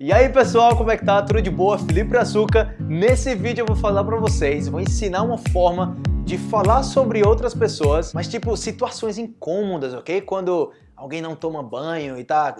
E aí pessoal, como é que tá? Tudo de boa? Felipe Açúcar. Nesse vídeo eu vou falar pra vocês, vou ensinar uma forma de falar sobre outras pessoas, mas tipo situações incômodas, ok? Quando alguém não toma banho e tá...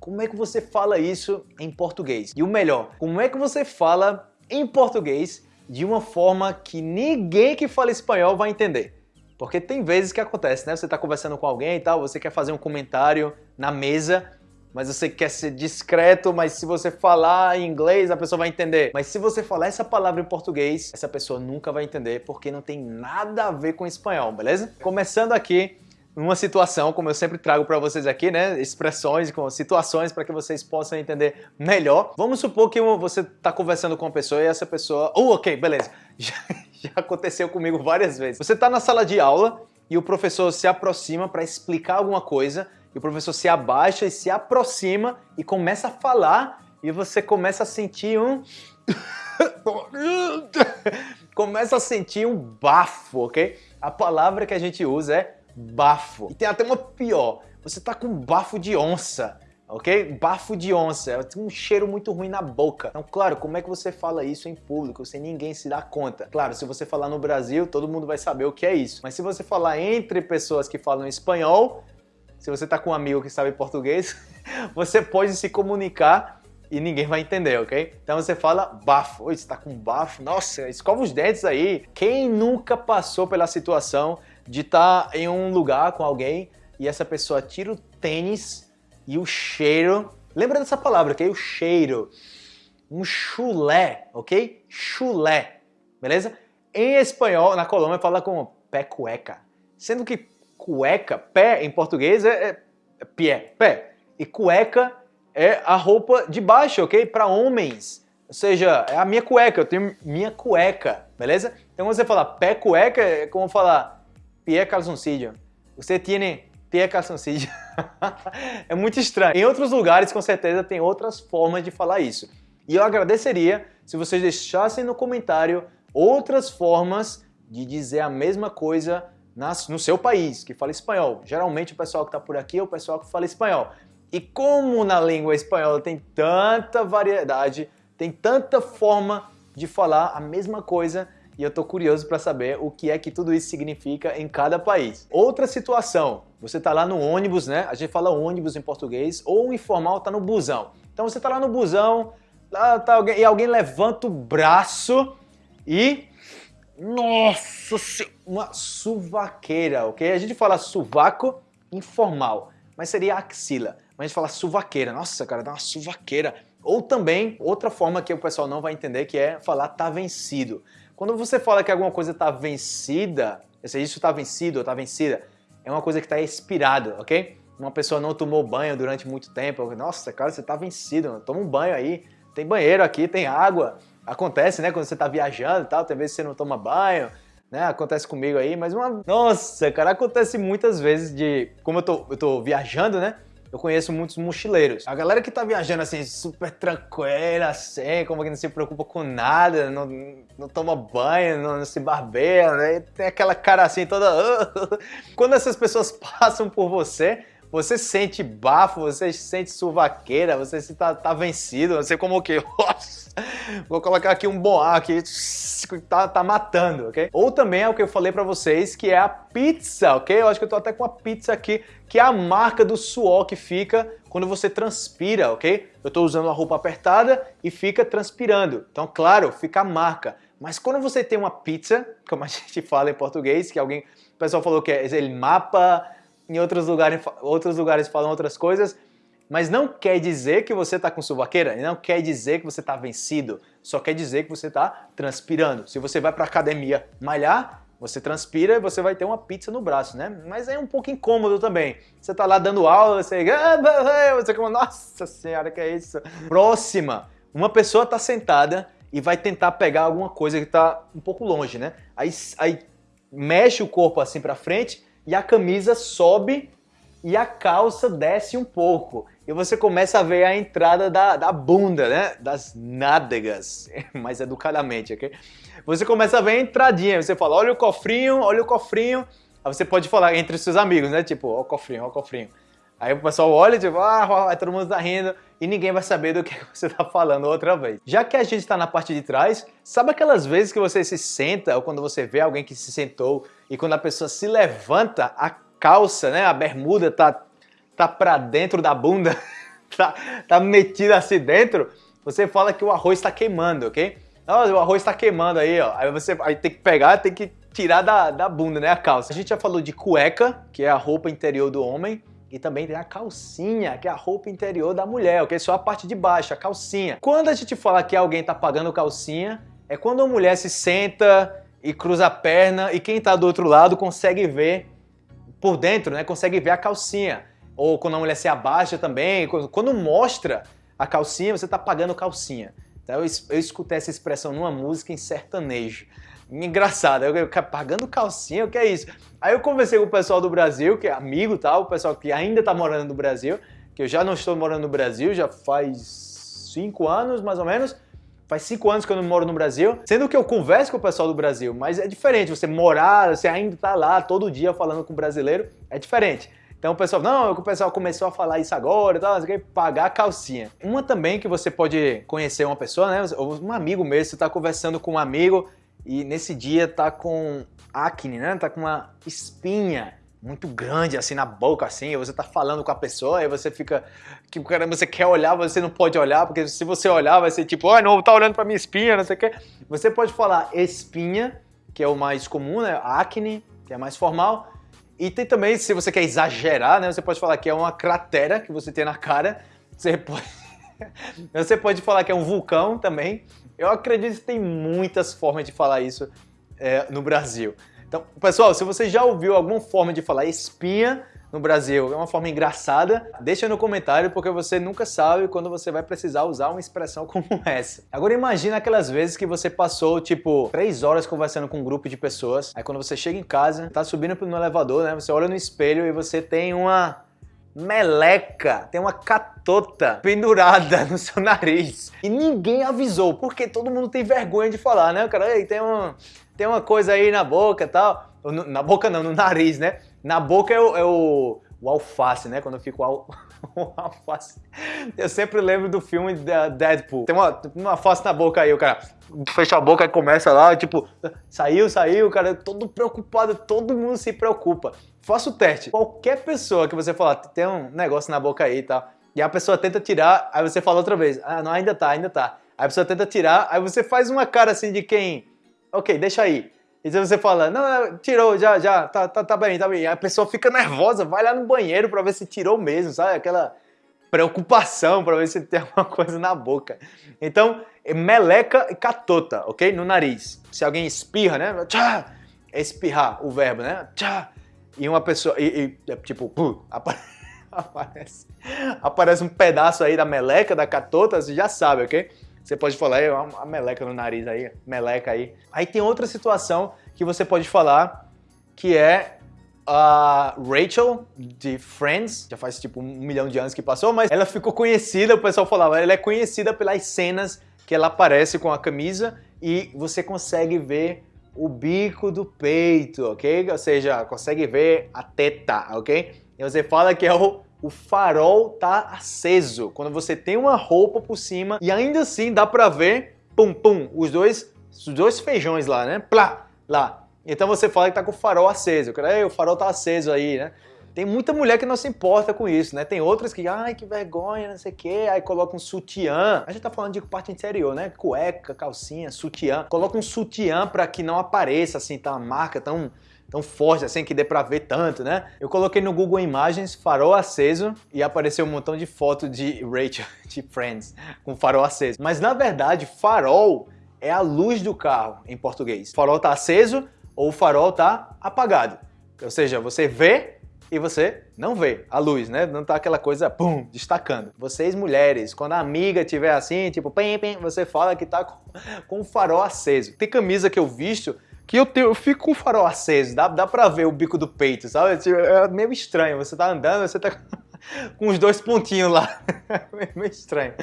Como é que você fala isso em português? E o melhor, como é que você fala em português de uma forma que ninguém que fala espanhol vai entender? Porque tem vezes que acontece, né? Você tá conversando com alguém e tal, você quer fazer um comentário na mesa mas você quer ser discreto, mas se você falar em inglês, a pessoa vai entender. Mas se você falar essa palavra em português, essa pessoa nunca vai entender, porque não tem nada a ver com espanhol, beleza? Começando aqui, uma situação, como eu sempre trago para vocês aqui, né, expressões, com situações para que vocês possam entender melhor. Vamos supor que você está conversando com uma pessoa e essa pessoa... Oh, ok, beleza. Já, já aconteceu comigo várias vezes. Você está na sala de aula e o professor se aproxima para explicar alguma coisa e o professor se abaixa e se aproxima e começa a falar e você começa a sentir um... começa a sentir um bafo, ok? A palavra que a gente usa é bafo. E tem até uma pior, você tá com bafo de onça, ok? Bafo de onça, tem um cheiro muito ruim na boca. Então, claro, como é que você fala isso em público sem ninguém se dar conta? Claro, se você falar no Brasil, todo mundo vai saber o que é isso. Mas se você falar entre pessoas que falam espanhol, se você está com um amigo que sabe português, você pode se comunicar e ninguém vai entender, ok? Então você fala bafo. Oi, você está com bafo? Nossa, escova os dentes aí. Quem nunca passou pela situação de estar tá em um lugar com alguém e essa pessoa tira o tênis e o cheiro... Lembra dessa palavra, ok? O cheiro. Um chulé, ok? Chulé, beleza? Em espanhol, na Colômbia, fala com pé cueca. Sendo que cueca, pé em português é, é, pé, pé. E cueca é a roupa de baixo, ok? Para homens. Ou seja, é a minha cueca, eu tenho minha cueca, beleza? Então você fala pé cueca é como falar pé calzoncillo. Você tem pé calzoncillo. é muito estranho. Em outros lugares, com certeza, tem outras formas de falar isso. E eu agradeceria se vocês deixassem no comentário outras formas de dizer a mesma coisa no seu país, que fala espanhol. Geralmente o pessoal que está por aqui é o pessoal que fala espanhol. E como na língua espanhola tem tanta variedade, tem tanta forma de falar a mesma coisa, e eu estou curioso para saber o que é que tudo isso significa em cada país. Outra situação, você está lá no ônibus, né? A gente fala ônibus em português, ou informal está no busão. Então você está lá no busão, lá tá alguém, e alguém levanta o braço e nossa, uma suvaqueira, ok? A gente fala suvaco informal, mas seria axila. Mas a gente fala suvaqueira. Nossa, cara, dá uma suvaqueira. Ou também, outra forma que o pessoal não vai entender, que é falar tá vencido. Quando você fala que alguma coisa tá vencida, se isso tá vencido ou tá vencida, é uma coisa que tá expirado, ok? Uma pessoa não tomou banho durante muito tempo. Nossa, cara, você tá vencido. Toma um banho aí. Tem banheiro aqui, tem água. Acontece, né? Quando você tá viajando e tal, tem vezes você não toma banho, né? Acontece comigo aí, mas uma... Nossa, cara, acontece muitas vezes de... Como eu tô, eu tô viajando, né? Eu conheço muitos mochileiros. A galera que tá viajando assim, super tranquila, assim, como que não se preocupa com nada, não, não toma banho, não, não se barbeia, né? Tem aquela cara assim toda... Quando essas pessoas passam por você, você sente bafo, você sente suvaqueira, você se tá, tá vencido, você como que... Vou colocar aqui um boá aqui, tá, tá matando, ok? Ou também é o que eu falei pra vocês, que é a pizza, ok? Eu acho que eu tô até com a pizza aqui, que é a marca do suor que fica quando você transpira, ok? Eu tô usando a roupa apertada e fica transpirando. Então, claro, fica a marca. Mas quando você tem uma pizza, como a gente fala em português, que alguém, o pessoal falou que é ele mapa, em outros lugares, outros lugares falam outras coisas, mas não quer dizer que você está com suvaqueira, não quer dizer que você está vencido, só quer dizer que você está transpirando. Se você vai para academia malhar, você transpira e você vai ter uma pizza no braço, né? Mas é um pouco incômodo também. Você está lá dando aula, você... Você como, nossa senhora, que é isso? Próxima, uma pessoa está sentada e vai tentar pegar alguma coisa que está um pouco longe, né? Aí, aí mexe o corpo assim para frente e a camisa sobe e a calça desce um pouco. E você começa a ver a entrada da, da bunda, né? Das nádegas, mais educadamente, ok? Você começa a ver a entradinha, você fala, olha o cofrinho, olha o cofrinho. Aí você pode falar entre seus amigos, né? Tipo, ó o cofrinho, ó o cofrinho. Aí o pessoal olha, tipo, ah, todo mundo tá rindo e ninguém vai saber do que você tá falando outra vez. Já que a gente tá na parte de trás, sabe aquelas vezes que você se senta ou quando você vê alguém que se sentou e quando a pessoa se levanta, a calça, né, a bermuda tá, tá pra dentro da bunda, tá, tá metida assim dentro, você fala que o arroz está queimando, ok? Não, o arroz está queimando aí, ó. Aí você aí tem que pegar, tem que tirar da, da bunda, né, a calça. A gente já falou de cueca, que é a roupa interior do homem. E também tem a calcinha, que é a roupa interior da mulher, ok? Só a parte de baixo, a calcinha. Quando a gente fala que alguém tá pagando calcinha, é quando a mulher se senta e cruza a perna e quem tá do outro lado consegue ver por dentro, né? Consegue ver a calcinha. Ou quando a mulher se abaixa também, quando mostra a calcinha, você tá pagando calcinha. Então eu, eu escutei essa expressão numa música em sertanejo engraçado. Eu, eu pagando calcinha, o que é isso? Aí eu conversei com o pessoal do Brasil, que é amigo tal, o pessoal que ainda tá morando no Brasil, que eu já não estou morando no Brasil, já faz cinco anos mais ou menos. Faz cinco anos que eu não moro no Brasil, sendo que eu converso com o pessoal do Brasil, mas é diferente, você morar, você ainda tá lá todo dia falando com o brasileiro, é diferente. Então o pessoal, não, o pessoal começou a falar isso agora tal, você quer pagar a calcinha. Uma também que você pode conhecer uma pessoa, né, um amigo mesmo, você tá conversando com um amigo e nesse dia tá com acne, né? Tá com uma espinha muito grande assim na boca, assim, você tá falando com a pessoa e você fica, que caramba, você quer olhar, você não pode olhar, porque se você olhar vai ser tipo, oh, não, tá olhando pra minha espinha, não sei o que. Você pode falar espinha, que é o mais comum, né? Acne, que é mais formal. E tem também, se você quer exagerar, né? Você pode falar que é uma cratera que você tem na cara. Você pode, você pode falar que é um vulcão também. Eu acredito que tem muitas formas de falar isso é, no Brasil. Então, pessoal, se você já ouviu alguma forma de falar espinha no Brasil, é uma forma engraçada, deixa no comentário porque você nunca sabe quando você vai precisar usar uma expressão como essa. Agora imagina aquelas vezes que você passou, tipo, três horas conversando com um grupo de pessoas, aí quando você chega em casa, tá subindo no elevador, né, você olha no espelho e você tem uma meleca, tem uma catota pendurada no seu nariz. E ninguém avisou, porque todo mundo tem vergonha de falar, né? O cara, Ei, tem, um, tem uma coisa aí na boca e tal. Na boca não, no nariz, né? Na boca é o, é o, o alface, né? Quando eu fico al... alface. Eu sempre lembro do filme Deadpool. Tem uma, uma alface na boca aí, o cara fecha a boca e começa lá, tipo, saiu, saiu, cara, todo preocupado, todo mundo se preocupa. Faça o teste. Qualquer pessoa que você falar, tem um negócio na boca aí e tal, e a pessoa tenta tirar, aí você fala outra vez, ah, não, ainda tá, ainda tá. Aí a pessoa tenta tirar, aí você faz uma cara assim de quem, ok, deixa aí. E se você fala, não, tirou, já, já, tá, tá, tá bem, tá bem. Aí a pessoa fica nervosa, vai lá no banheiro pra ver se tirou mesmo, sabe? Aquela preocupação para ver se tem alguma coisa na boca. Então, é meleca e catota, ok? No nariz. Se alguém espirra, né? Tchá, é espirrar o verbo, né? Tchá. E uma pessoa, e, e é tipo, aparece, aparece um pedaço aí da meleca, da catota, você já sabe, ok? Você pode falar, é uma meleca no nariz aí, meleca aí. Aí tem outra situação que você pode falar, que é a Rachel, de Friends, já faz tipo um milhão de anos que passou, mas ela ficou conhecida, o pessoal falava, ela é conhecida pelas cenas que ela aparece com a camisa e você consegue ver o bico do peito, ok? Ou seja, consegue ver a teta, ok? E você fala que é o o farol tá aceso. Quando você tem uma roupa por cima e ainda assim dá pra ver, pum, pum, os dois, os dois feijões lá, né? Plá, lá. Então você fala que tá com o farol aceso. O farol tá aceso aí, né? Tem muita mulher que não se importa com isso, né? Tem outras que, ai, que vergonha, não sei o quê, aí coloca um sutiã. A gente tá falando de parte interior, né? Cueca, calcinha, sutiã. Coloca um sutiã para que não apareça, assim, tá uma marca tão tão forte assim que dê pra ver tanto, né? Eu coloquei no Google Imagens farol aceso e apareceu um montão de foto de Rachel, de Friends, com farol aceso. Mas na verdade, farol é a luz do carro em português. Farol tá aceso ou farol tá apagado. Ou seja, você vê e você não vê a luz, né? Não tá aquela coisa, pum, destacando. Vocês mulheres, quando a amiga tiver assim, tipo, pim, pim, você fala que tá com, com o farol aceso. Tem camisa que eu visto que eu, tenho, eu fico com o farol aceso, dá, dá pra ver o bico do peito, sabe? Tipo, é meio estranho, você tá andando, você tá com os dois pontinhos lá, é meio estranho.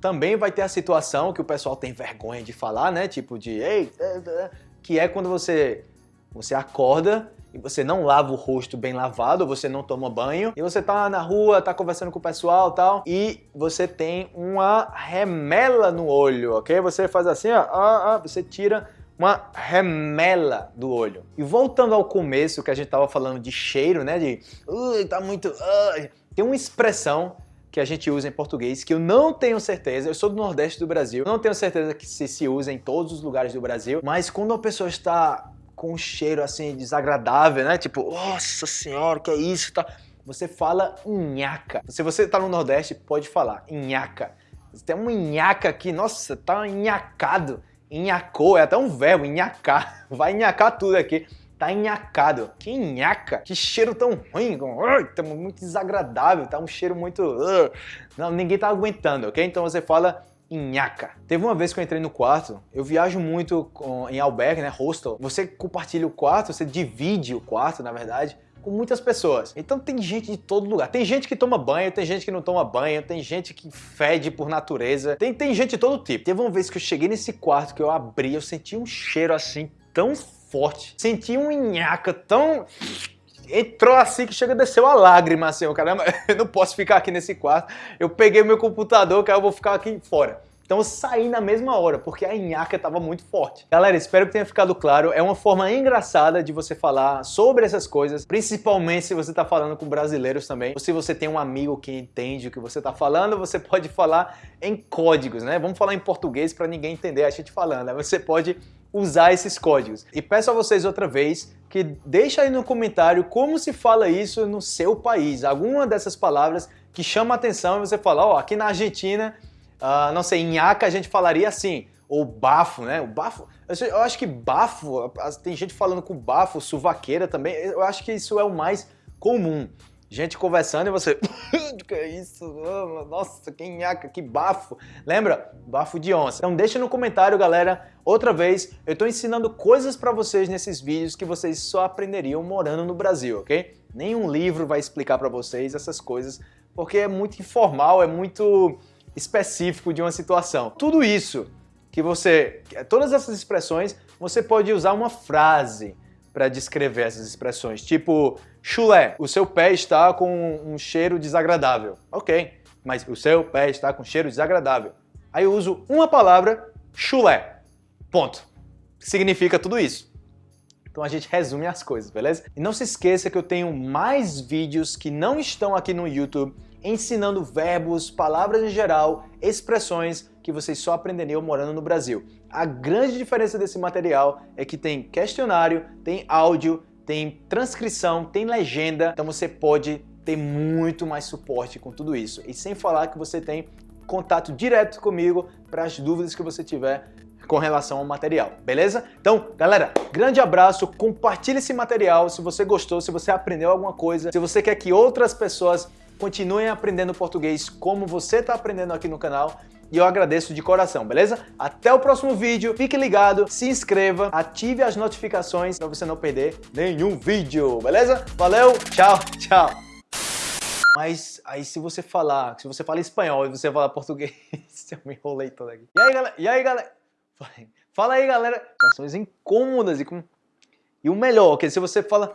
Também vai ter a situação que o pessoal tem vergonha de falar, né? Tipo de, ei, é, é", que é quando você, você acorda e você não lava o rosto bem lavado, você não toma banho, e você tá na rua, tá conversando com o pessoal e tal, e você tem uma remela no olho, ok? Você faz assim, ó, ó, ó você tira uma remela do olho. E voltando ao começo que a gente tava falando de cheiro, né, de uh, tá muito... Uh, tem uma expressão que a gente usa em português, que eu não tenho certeza, eu sou do Nordeste do Brasil, não tenho certeza que se, se usa em todos os lugares do Brasil, mas quando a pessoa está com um cheiro assim desagradável, né? Tipo, nossa senhora, que é isso? Tá? Você fala nhaca. Se você está no Nordeste, pode falar nhaca. Tem uma nhaca aqui, nossa, tá nhacado. Nhacou, é até um verbo, nhacar. Vai nhacar tudo aqui tá enhacado. Que nhaca, que cheiro tão ruim, tá muito desagradável, tá um cheiro muito... Não, ninguém tá aguentando, ok? Então você fala nhaca. Teve uma vez que eu entrei no quarto, eu viajo muito em albergue, né, hostel. Você compartilha o quarto, você divide o quarto, na verdade, com muitas pessoas. Então tem gente de todo lugar. Tem gente que toma banho, tem gente que não toma banho, tem gente que fede por natureza. Tem, tem gente de todo tipo. Teve uma vez que eu cheguei nesse quarto, que eu abri, eu senti um cheiro assim tão forte. Senti um nhaca tão... Entrou assim que chega a descer uma lágrima, assim, caramba, eu não posso ficar aqui nesse quarto. Eu peguei meu computador, que eu vou ficar aqui fora. Então eu saí na mesma hora, porque a nhaca estava muito forte. Galera, espero que tenha ficado claro. É uma forma engraçada de você falar sobre essas coisas, principalmente se você está falando com brasileiros também. Ou se você tem um amigo que entende o que você está falando, você pode falar em códigos, né? Vamos falar em português para ninguém entender a gente falando. Né? Você pode usar esses códigos. E peço a vocês outra vez que deixa aí no comentário como se fala isso no seu país. Alguma dessas palavras que chama atenção e você fala, ó, oh, aqui na Argentina, uh, não sei, em Aca a gente falaria assim, ou bafo, né? O bafo, eu acho que bafo, tem gente falando com bafo, suvaqueira também, eu acho que isso é o mais comum gente conversando e você... que é isso? Nossa, que nhaca, que bafo. Lembra? Bafo de onça. Então deixa no comentário, galera. Outra vez, eu estou ensinando coisas para vocês nesses vídeos que vocês só aprenderiam morando no Brasil, ok? Nenhum livro vai explicar para vocês essas coisas, porque é muito informal, é muito específico de uma situação. Tudo isso que você... Todas essas expressões, você pode usar uma frase para descrever essas expressões, tipo chulé, o seu pé está com um cheiro desagradável. Ok, mas o seu pé está com cheiro desagradável. Aí eu uso uma palavra, chulé. Ponto. Significa tudo isso. Então a gente resume as coisas, beleza? E não se esqueça que eu tenho mais vídeos que não estão aqui no YouTube ensinando verbos, palavras em geral, expressões que vocês só aprenderiam morando no Brasil. A grande diferença desse material é que tem questionário, tem áudio, tem transcrição, tem legenda, então você pode ter muito mais suporte com tudo isso. E sem falar que você tem contato direto comigo para as dúvidas que você tiver com relação ao material, beleza? Então, galera, grande abraço, compartilhe esse material se você gostou, se você aprendeu alguma coisa, se você quer que outras pessoas continuem aprendendo português como você está aprendendo aqui no canal e eu agradeço de coração, beleza? Até o próximo vídeo, fique ligado, se inscreva, ative as notificações para você não perder nenhum vídeo, beleza? Valeu, tchau, tchau! Mas aí se você falar, se você fala espanhol e você fala português, eu me enrolei todo aqui. E aí, galera? E aí, galera? Fala aí, galera. Situações incômodas e com... E o melhor, que se você fala